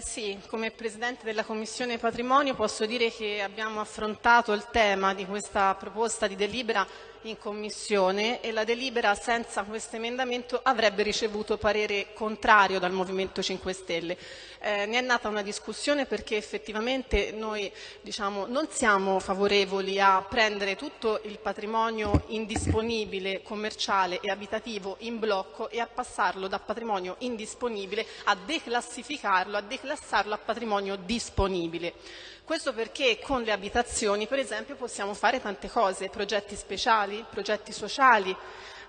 Sì, come Presidente della Commissione Patrimonio posso dire che abbiamo affrontato il tema di questa proposta di delibera in Commissione e la delibera senza questo emendamento avrebbe ricevuto parere contrario dal Movimento 5 Stelle. Eh, ne è nata una discussione perché effettivamente noi diciamo, non siamo favorevoli a prendere tutto il patrimonio indisponibile commerciale e abitativo in blocco e a passarlo da patrimonio indisponibile a declassificarlo, a declassarlo a patrimonio disponibile. Questo perché con le abitazioni, per esempio, possiamo fare tante cose, progetti speciali, progetti sociali,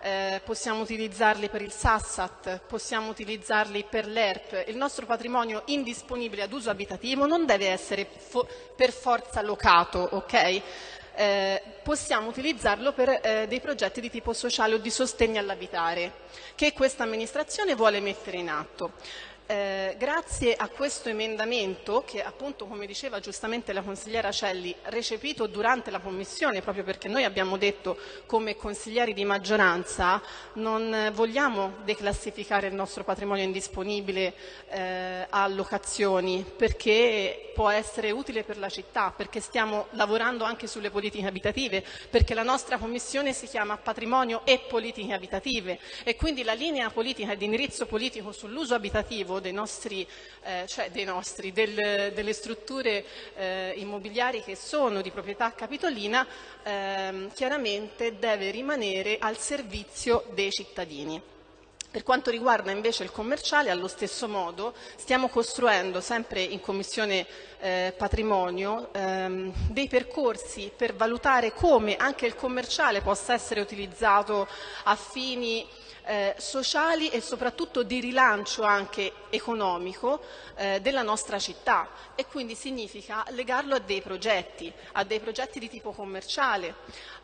eh, possiamo utilizzarli per il Sassat, possiamo utilizzarli per l'ERP. Il nostro patrimonio indisponibile ad uso abitativo non deve essere fo per forza locato, ok? Eh, possiamo utilizzarlo per eh, dei progetti di tipo sociale o di sostegno all'abitare che questa amministrazione vuole mettere in atto. Eh, grazie a questo emendamento che appunto come diceva giustamente la consigliera Celli recepito durante la commissione proprio perché noi abbiamo detto come consiglieri di maggioranza non vogliamo declassificare il nostro patrimonio indisponibile eh, a locazioni perché può essere utile per la città perché stiamo lavorando anche sulle politiche abitative perché la nostra commissione si chiama patrimonio e politiche abitative e quindi la linea politica e di indirizzo politico sull'uso abitativo dei nostri, eh, cioè dei nostri del, delle strutture eh, immobiliari che sono di proprietà capitolina, ehm, chiaramente deve rimanere al servizio dei cittadini. Per quanto riguarda invece il commerciale, allo stesso modo stiamo costruendo sempre in Commissione eh, Patrimonio ehm, dei percorsi per valutare come anche il commerciale possa essere utilizzato a fini eh, sociali e soprattutto di rilancio anche economico eh, della nostra città. E quindi significa legarlo a dei progetti, a dei progetti di tipo commerciale,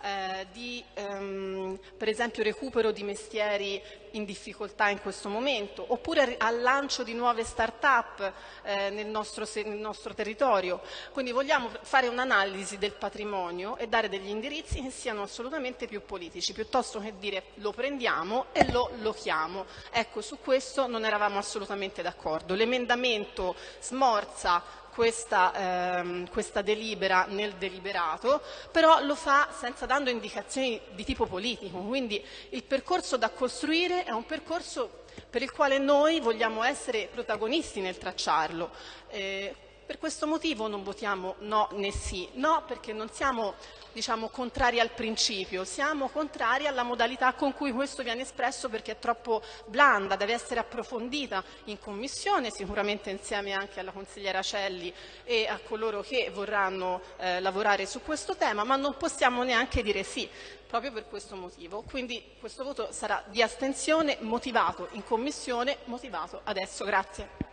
eh, di ehm, per esempio recupero di mestieri in difficoltà in questo momento, oppure al lancio di nuove start-up eh, nel, nel nostro territorio. Quindi vogliamo fare un'analisi del patrimonio e dare degli indirizzi che siano assolutamente più politici, piuttosto che dire lo prendiamo e lo lochiamo. Ecco, su questo non eravamo assolutamente d'accordo. L'emendamento smorza questa, ehm, questa, delibera nel deliberato, però lo fa senza dando indicazioni di tipo politico, quindi il percorso da costruire è un percorso per il quale noi vogliamo essere protagonisti nel tracciarlo. Eh, per questo motivo non votiamo no né sì. No perché non siamo diciamo, contrari al principio, siamo contrari alla modalità con cui questo viene espresso perché è troppo blanda, deve essere approfondita in Commissione, sicuramente insieme anche alla consigliera Celli e a coloro che vorranno eh, lavorare su questo tema, ma non possiamo neanche dire sì proprio per questo motivo. Quindi questo voto sarà di astensione motivato in Commissione, motivato adesso. Grazie.